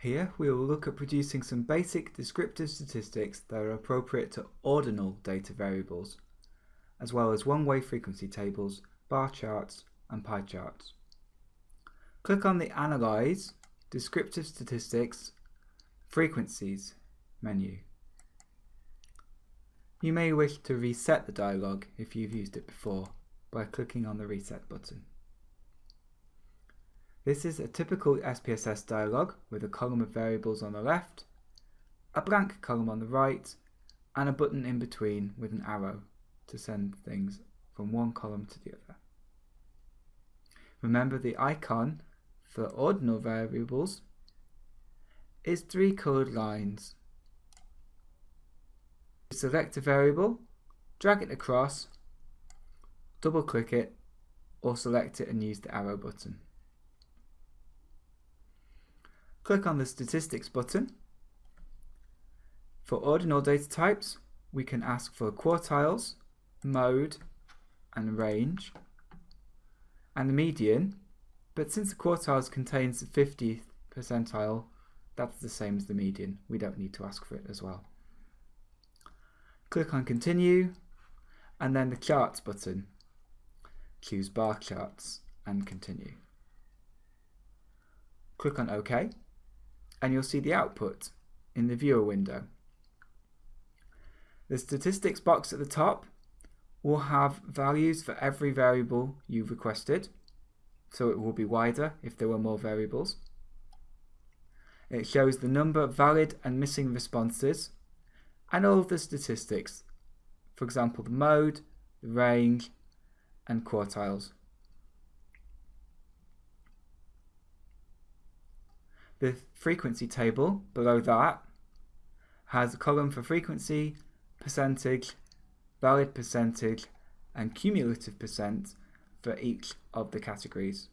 Here we will look at producing some basic descriptive statistics that are appropriate to ordinal data variables, as well as one-way frequency tables, bar charts and pie charts. Click on the Analyze, Descriptive Statistics, Frequencies menu. You may wish to reset the dialog if you've used it before by clicking on the Reset button. This is a typical SPSS dialog with a column of variables on the left, a blank column on the right, and a button in between with an arrow to send things from one column to the other. Remember the icon for ordinal variables is three coloured lines. Select a variable, drag it across, double click it, or select it and use the arrow button. Click on the Statistics button. For ordinal data types, we can ask for quartiles, mode, and range, and the median, but since the quartiles contains the 50th percentile, that's the same as the median. We don't need to ask for it as well. Click on Continue, and then the Charts button. Choose Bar Charts, and Continue. Click on OK, and you'll see the output in the viewer window. The statistics box at the top will have values for every variable you've requested, so it will be wider if there were more variables. It shows the number of valid and missing responses and all of the statistics, for example the mode, the range and quartiles. The frequency table below that has a column for frequency, percentage, valid percentage, and cumulative percent for each of the categories.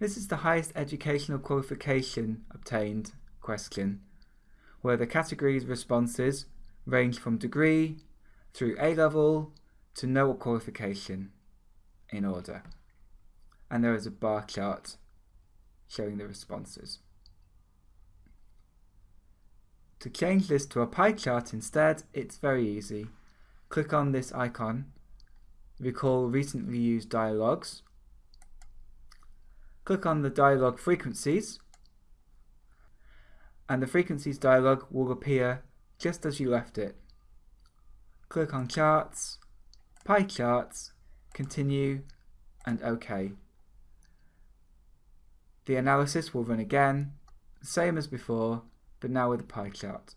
This is the highest educational qualification obtained question, where the categories responses range from degree through A-level to no qualification in order. And there is a bar chart showing the responses. To change this to a pie chart instead, it's very easy. Click on this icon, recall recently used dialogues, click on the dialog frequencies, and the frequencies dialog will appear just as you left it. Click on charts, pie charts, continue, and OK. The analysis will run again, same as before, but now with a pie chart.